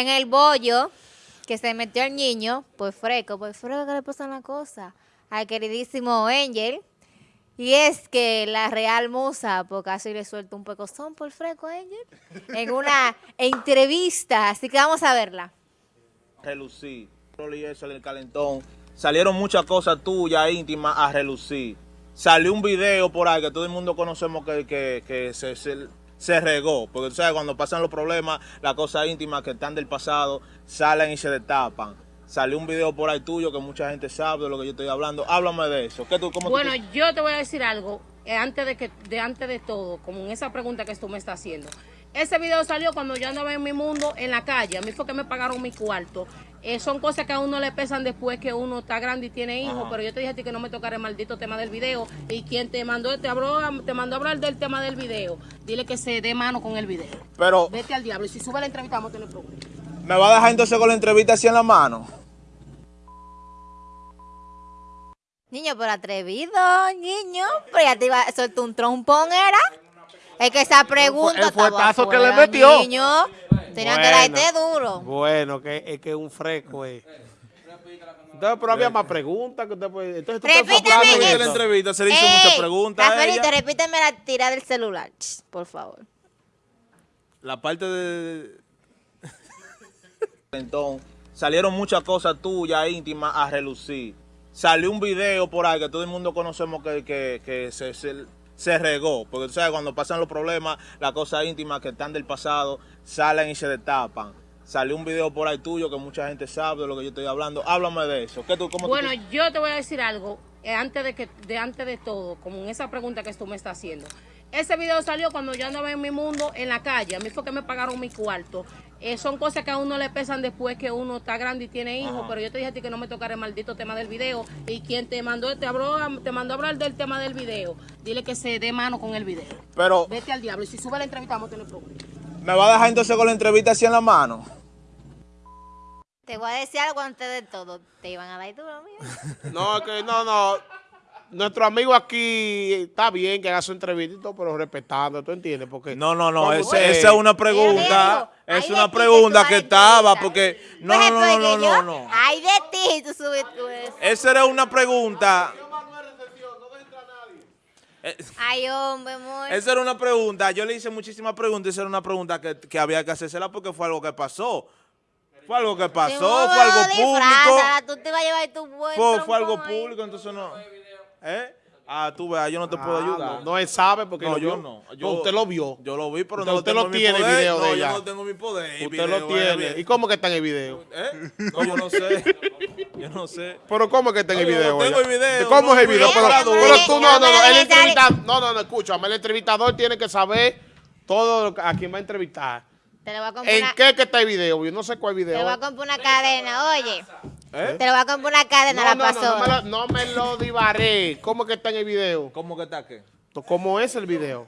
en el bollo que se metió el niño, pues fresco, pues fresco que le pasa una cosa al queridísimo Angel. Y es que la Real Musa, por casi le suelta un pecozón por fresco a Angel, en una entrevista, así que vamos a verla. Eso en el calentón, salieron muchas cosas tuyas íntimas a relucir. Salió un video por ahí que todo el mundo conocemos que, que, que se, se, se regó, porque tú sabes, cuando pasan los problemas, las cosas íntimas que están del pasado salen y se destapan. Salió un video por ahí tuyo que mucha gente sabe de lo que yo estoy hablando. Háblame de eso. ¿Qué tú, cómo Bueno, tú- yo te voy a decir algo, eh, antes de que, de antes de todo, como en esa pregunta que tú me estás haciendo. Ese video salió cuando yo andaba en mi mundo en la calle. A mí fue que me pagaron mi cuarto. Eh, son cosas que a uno le pesan después que uno está grande y tiene hijos, Ajá. pero yo te dije a ti que no me tocara el maldito tema del video. Y quien te mandó, te, habló, te mandó a hablar del tema del video, dile que se dé mano con el video. Pero, Vete al diablo. Y si sube la entrevista, vamos a tener problemas. ¿me va a dejar entonces con la entrevista así en la mano? Niño, pero atrevido, niño. Pero ya te iba a soltar un trompón, ¿era? Es que esa pregunta el estaba fuetazo que le metió. Niño, tenía que Bueno. darte duro. Bueno, que es que es un fresco, eh. Entonces, pero había más preguntas que usted puede... Entonces, tú estás Repítame soplando en la entrevista se le hizo Ey, muchas preguntas a Rafaelito, repíteme la tira del celular, por favor. La parte de... Entonces, salieron muchas cosas tuyas íntimas a relucir. Salió un video por ahí que todo el mundo conocemos que, que, que se, se, se regó. Porque tú sabes, cuando pasan los problemas, las cosas íntimas que están del pasado salen y se destapan. Salió un video por ahí tuyo que mucha gente sabe de lo que yo estoy hablando. Háblame de eso. ¿Qué tú, cómo tú- Bueno, yo te voy a decir algo, eh, antes de que, de antes de todo, como en esa pregunta que tú me estás haciendo. Ese video salió cuando yo andaba en mi mundo en la calle. A mí fue que me pagaron mi cuarto. Eh, son cosas que a uno le pesan después que uno está grande y tiene hijos, pero yo te dije a ti que no me tocara el maldito tema del video. Y quien te mandó, te habló, te mandó a hablar del tema del video, dile que se dé mano con el video. Pero, Vete al diablo. Y si sube la entrevista, vamos a tener problemas. ¿me va a dejar entonces con la entrevista así en la mano? Te voy a decir algo antes de todo. Te iban a dar duro, mira. No, que no, no. Nuestro amigo aquí está bien que haga su entrevista y todo, pero respetando, ¿tú entiendes? Porque No, no, no, ese- usted- esa es una pregunta, es "Ay, una que pregunta que estaba, entrevistar". porque, no, no, no, no, yo, no, no, Ay de ti, tú subes tú eso. esa era una pregunta, Ay, hombre, amor. esa era una pregunta, yo le hice muchísimas preguntas, esa era una pregunta que, que había que hacérsela porque fue algo que pasó, fue algo que pasó, fue algo lo público, disfraza, Tú te vas a llevar tu buen fue, fue algo público, entonces no, ¿eh? Ah, tú veas, yo no te puedo Ah, ayudar. No, no, él sabe porque No, yo no. Yo- usted lo vio. Yo lo vi, pero Usted- no usted lo tiene, el video no, de yo ella. no tengo mi poder. Usted video, lo tiene. ¿Y cómo que está en el video? ¿Eh? No, yo no sé. Yo no sé. Pero ¿cómo que está en el yo video? no tengo el video, ¿Cómo es el video? Pero, tú no, no, no, el entrevistador, no, no, no, escúchame, el entrevistador tiene que saber todo a quién va a entrevistar. Te lo voy a comprar ¿En una, qué que está el video? Yo no sé cuál te lo voy video. a comprar una cadena, oye. ¿Eh? Te lo voy a comprar una cadena, No, la no, no, no me pasó. lo, no me lo divaré. ¿Cómo que está en el video? ¿Cómo que está qué? ¿Cómo es el video?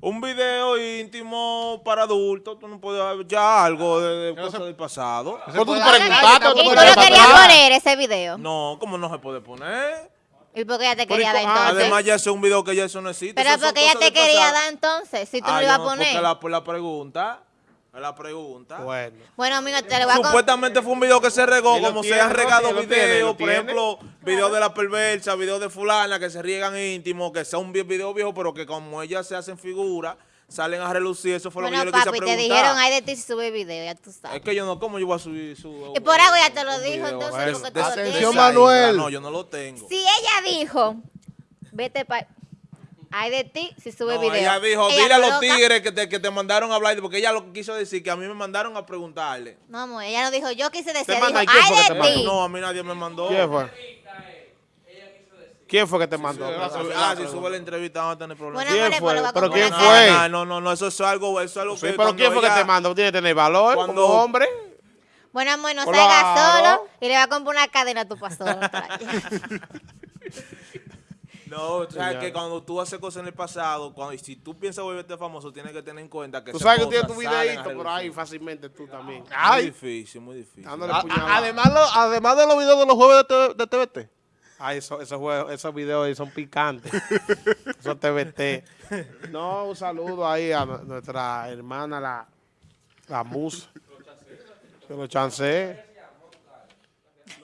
Un video íntimo para adultos, tú no puedes ver ya algo de, de cosas del pasado. ¿Cómo tú puede- preguntaste? ¿Tú Y tú lo querías atrás? poner, ese video. No, ¿cómo no se puede poner? ¿Y por qué ella te quería ¿y dar ah, entonces? Además ya es un video que ya eso no existe. Pero porque ella te quería pasado. dar entonces, si tú Ah, lo ibas a no, porque poner. la, por la pregunta, la pregunta. Bueno. Bueno, amigo, te lo voy a. Supuestamente fue un video que se regó, ¿Y lo como se tiene, han no? regado ¿Y lo tiene? videos, ¿Lo por ejemplo, videos de la perversa, videos de fulana que se riegan íntimos, que son vi- videos viejos, pero que como ellas se hacen figuras, salen a relucir, eso fue lo Bueno, que yo le quise papi, te preguntar. dijeron, ay de ti si sube video, ya tú Es sabes. que yo no, ¿cómo yo voy a subir su... Y por algo ya te lo dijo, entonces, porque tú lo Manuel. No, yo no lo tengo. Si ella dijo, vete para... Ay de ti si sube No, video. ella dijo, Ella dile a los tigres que te, que te mandaron a hablar, porque ella lo que quiso decir, que a mí me mandaron a preguntarle. No, amor, ella no dijo, yo quise decir, ¿Te dijo, manda? ¿Y quién fue que ay de ti. No, a mí nadie me mandó. ¿Quién fue? ¿Quién fue que te mandó? Ah, si sube la entrevista vamos a tener problemas. Bueno, ¿Quién fue? ¿Pero quién fue? No, no, no, eso es algo, eso es algo Sí, que pero ¿quién fue que te mandó? Tiene que tener valor Cuando- como hombre. Bueno, amor, no Claro. salgas solo y le voy a comprar una cadena a tu pastor. No, tú sabes Ya. que cuando tú haces cosas en el pasado, cuando, y si tú piensas volverte famoso, tienes que tener en cuenta que Tú sabes que tienes tu videito por ahí fácilmente tú también. Muy difícil, muy difícil. dándole A- a- puñalada. además, lo- además de los videos de los jueves de, de TVT. Ay, eso- esos, juegos- esos videos ahí son picantes. Esos TVT. No, un saludo ahí a nu- nuestra hermana, la, la musa. Que lo chancé.